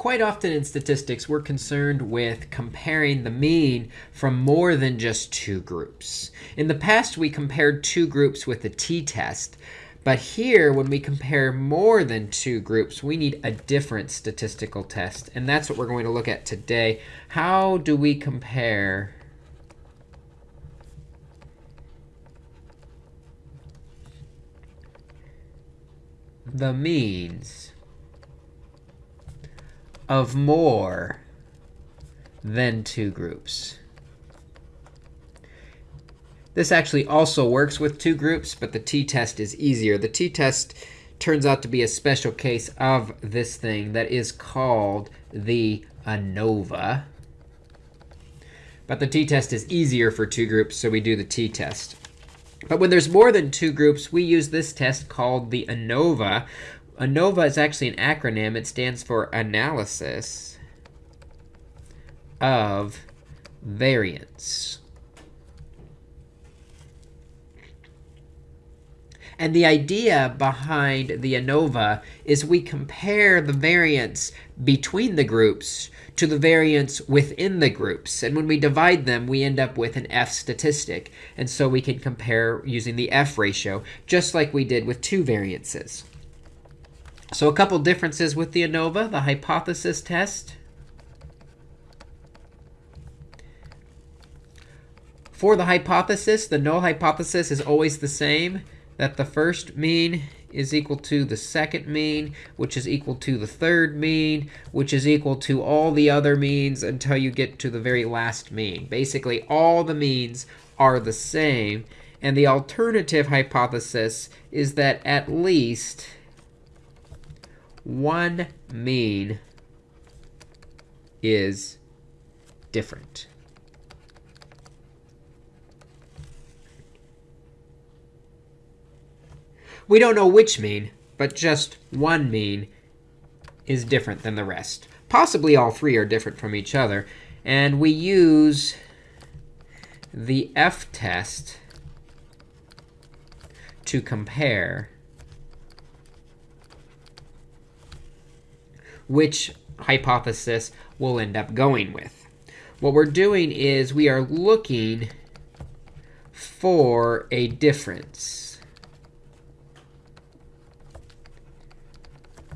Quite often in statistics, we're concerned with comparing the mean from more than just two groups. In the past, we compared two groups with the t-test. But here, when we compare more than two groups, we need a different statistical test. And that's what we're going to look at today. How do we compare the means of more than two groups. This actually also works with two groups, but the t-test is easier. The t-test turns out to be a special case of this thing that is called the ANOVA. But the t-test is easier for two groups, so we do the t-test. But when there's more than two groups, we use this test called the ANOVA, ANOVA is actually an acronym. It stands for Analysis of Variance. And the idea behind the ANOVA is we compare the variance between the groups to the variance within the groups. And when we divide them, we end up with an F statistic. And so we can compare using the F ratio, just like we did with two variances. So a couple differences with the ANOVA, the hypothesis test. For the hypothesis, the null hypothesis is always the same, that the first mean is equal to the second mean, which is equal to the third mean, which is equal to all the other means until you get to the very last mean. Basically, all the means are the same. And the alternative hypothesis is that at least one mean is different. We don't know which mean, but just one mean is different than the rest. Possibly all three are different from each other. And we use the f-test to compare which hypothesis we'll end up going with. What we're doing is we are looking for a difference,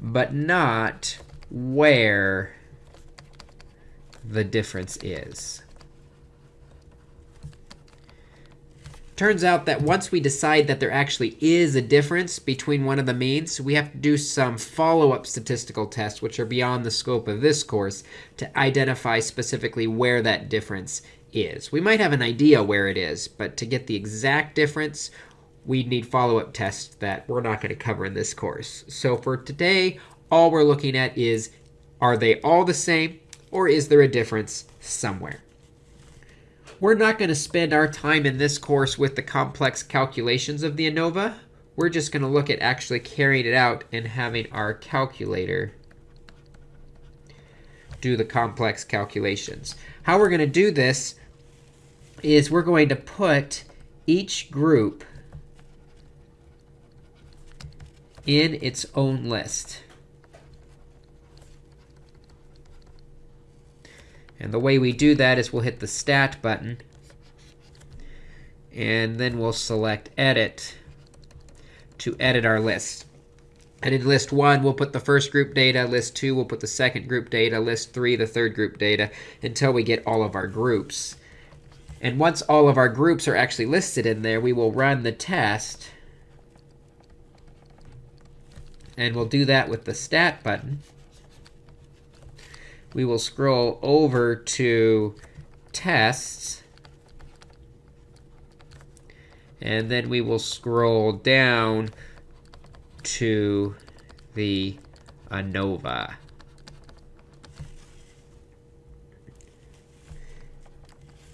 but not where the difference is. Turns out that once we decide that there actually is a difference between one of the means, we have to do some follow-up statistical tests, which are beyond the scope of this course, to identify specifically where that difference is. We might have an idea where it is, but to get the exact difference, we need follow-up tests that we're not going to cover in this course. So for today, all we're looking at is, are they all the same, or is there a difference somewhere? We're not going to spend our time in this course with the complex calculations of the ANOVA. We're just going to look at actually carrying it out and having our calculator do the complex calculations. How we're going to do this is we're going to put each group in its own list. And the way we do that is we'll hit the Stat button. And then we'll select Edit to edit our list. And in list 1, we'll put the first group data. List 2, we'll put the second group data. List 3, the third group data, until we get all of our groups. And once all of our groups are actually listed in there, we will run the test. And we'll do that with the Stat button we will scroll over to tests. And then we will scroll down to the ANOVA.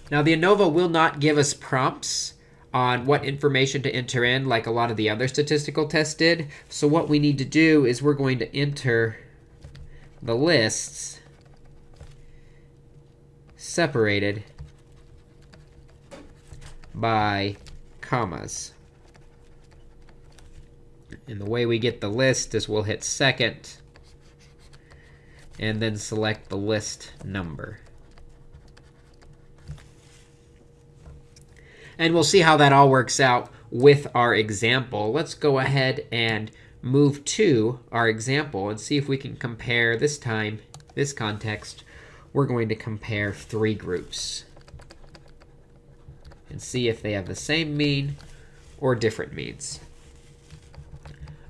Now, the ANOVA will not give us prompts on what information to enter in like a lot of the other statistical tests did. So what we need to do is we're going to enter the lists separated by commas. And the way we get the list is we'll hit second. and then select the list number. And we'll see how that all works out with our example. Let's go ahead and move to our example and see if we can compare this time, this context, we're going to compare three groups and see if they have the same mean or different means.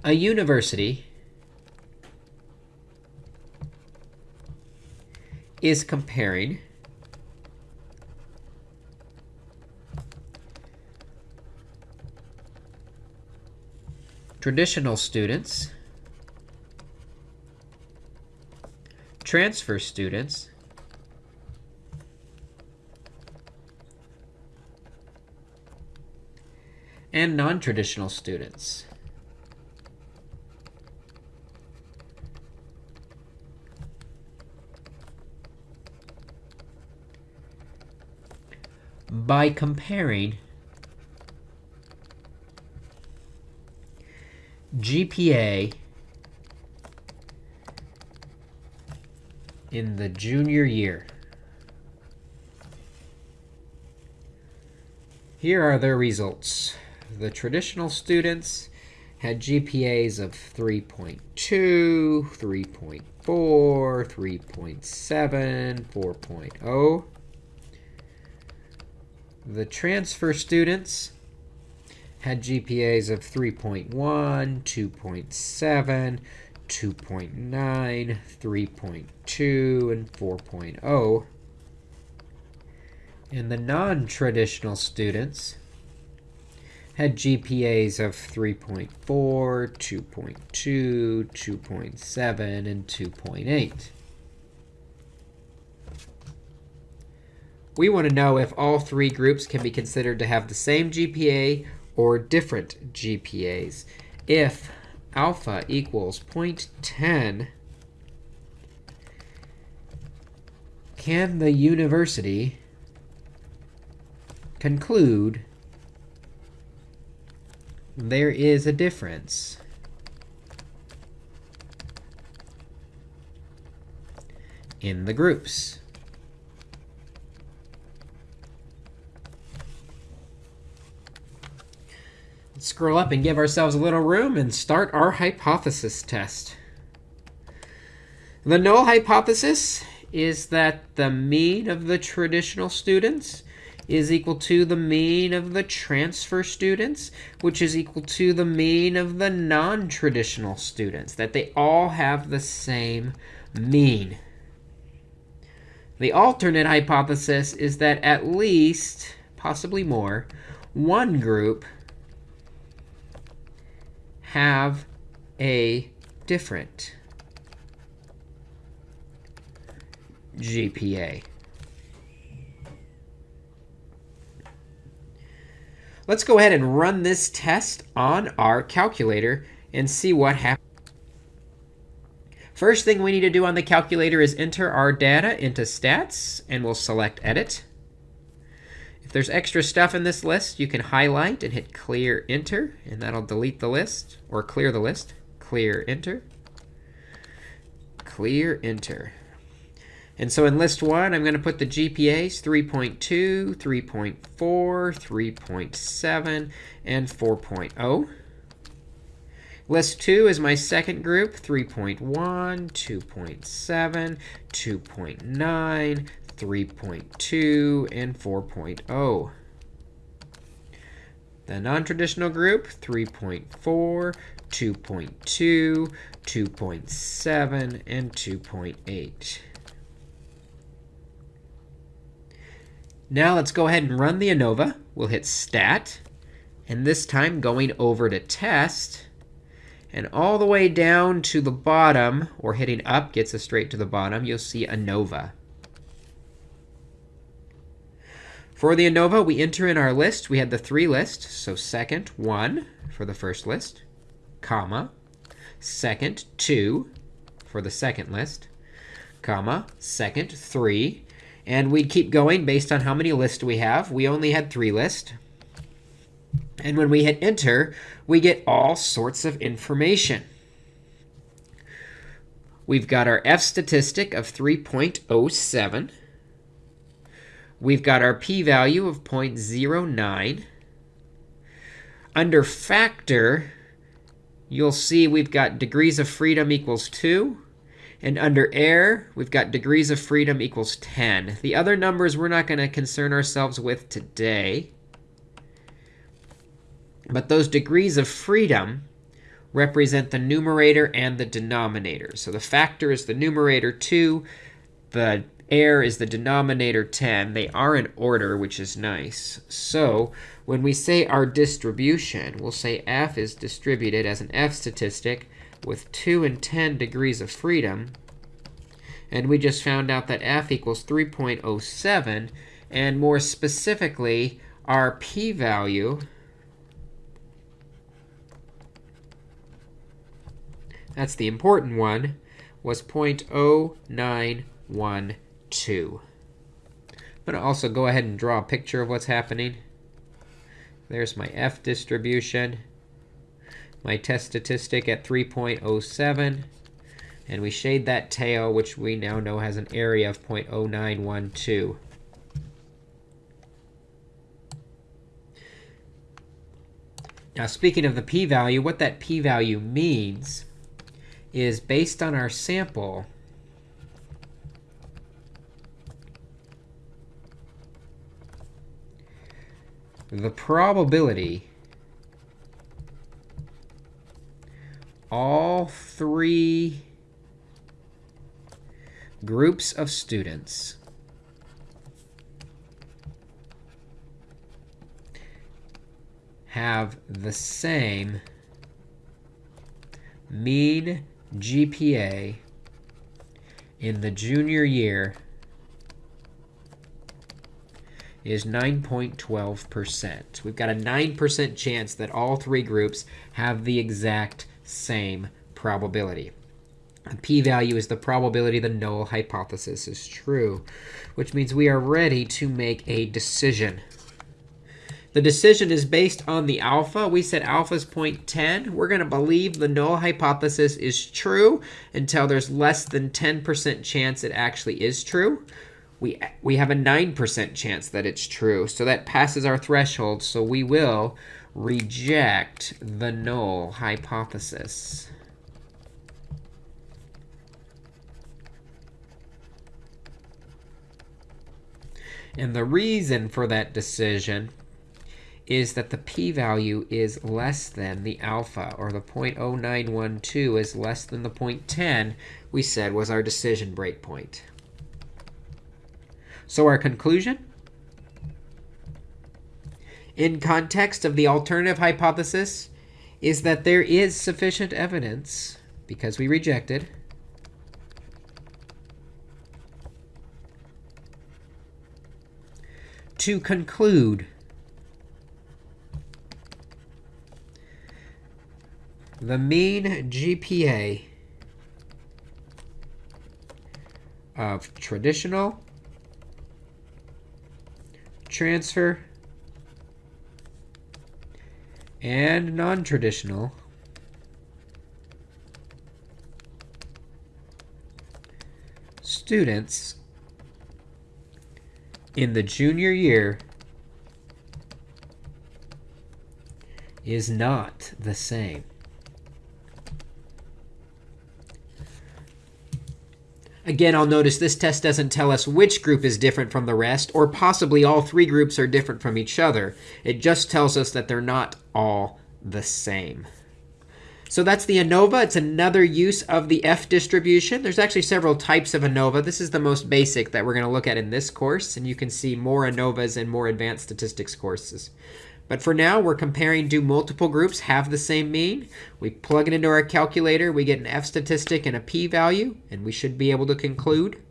A university is comparing traditional students, transfer students, and non-traditional students. By comparing GPA in the junior year. Here are their results the traditional students had GPAs of 3.2, 3.4, 3.7, 4.0. The transfer students had GPAs of 3.1, 2.7, 2.9, 3.2, and 4.0. And the non-traditional students had GPAs of 3.4, 2.2, 2.7, and 2.8. We want to know if all three groups can be considered to have the same GPA or different GPAs. If alpha equals 0.10, can the university conclude there is a difference. in the groups. Let's scroll up and give ourselves a little room and start our hypothesis test. The null hypothesis is that the mean of the traditional students is equal to the mean of the transfer students, which is equal to the mean of the non-traditional students, that they all have the same mean. The alternate hypothesis is that at least, possibly more, one group have a different GPA. Let's go ahead and run this test on our calculator and see what happens. First thing we need to do on the calculator is enter our data into stats, and we'll select edit. If there's extra stuff in this list, you can highlight and hit clear enter, and that'll delete the list, or clear the list. Clear enter. Clear enter. And so in list 1, I'm going to put the GPAs 3.2, 3.4, 3.7, and 4.0. List 2 is my second group, 3.1, 2.7, 2.9, 3.2, and 4.0. The non-traditional group, 3.4, 2.2, 2.7, and 2.8. Now let's go ahead and run the ANOVA. We'll hit Stat. And this time going over to Test. And all the way down to the bottom, or hitting up gets us straight to the bottom, you'll see ANOVA. For the ANOVA, we enter in our list. We had the three list. So second, 1 for the first list, comma. Second, 2 for the second list, comma. Second, 3 and we'd keep going based on how many lists we have. We only had three lists. And when we hit enter, we get all sorts of information. We've got our F statistic of 3.07. We've got our p-value of 0.09. Under factor, you'll see we've got degrees of freedom equals 2. And under error, we've got degrees of freedom equals 10. The other numbers we're not going to concern ourselves with today. But those degrees of freedom represent the numerator and the denominator. So the factor is the numerator 2. The error is the denominator 10. They are in order, which is nice. So when we say our distribution, we'll say f is distributed as an f statistic with 2 and 10 degrees of freedom. And we just found out that f equals 3.07. And more specifically, our p-value that's the important one, was 0.0912. I'm going to also go ahead and draw a picture of what's happening. There's my f distribution my test statistic at 3.07. And we shade that tail, which we now know has an area of 0.0912. Now, speaking of the p-value, what that p-value means is based on our sample, the probability all three groups of students have the same mean GPA in the junior year is 9.12%. We've got a 9% chance that all three groups have the exact same probability. p-value is the probability the null hypothesis is true, which means we are ready to make a decision. The decision is based on the alpha. We said alpha is 0.10. We're going to believe the null hypothesis is true until there's less than 10% chance it actually is true. We, we have a 9% chance that it's true. So that passes our threshold. So we will reject the null hypothesis. And the reason for that decision is that the p-value is less than the alpha, or the 0.0912 is less than the 0.10 we said was our decision breakpoint. So our conclusion? In context of the alternative hypothesis is that there is sufficient evidence, because we rejected, to conclude the mean GPA of traditional transfer and non-traditional. students in the junior year is not the same. Again, I'll notice this test doesn't tell us which group is different from the rest, or possibly all three groups are different from each other. It just tells us that they're not all the same. So that's the ANOVA. It's another use of the F distribution. There's actually several types of ANOVA. This is the most basic that we're going to look at in this course, and you can see more ANOVAs in more advanced statistics courses. But for now, we're comparing do multiple groups have the same mean? We plug it into our calculator. We get an F statistic and a p-value, and we should be able to conclude,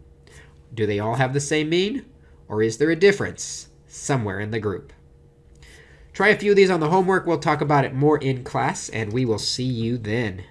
do they all have the same mean? Or is there a difference somewhere in the group? Try a few of these on the homework. We'll talk about it more in class, and we will see you then.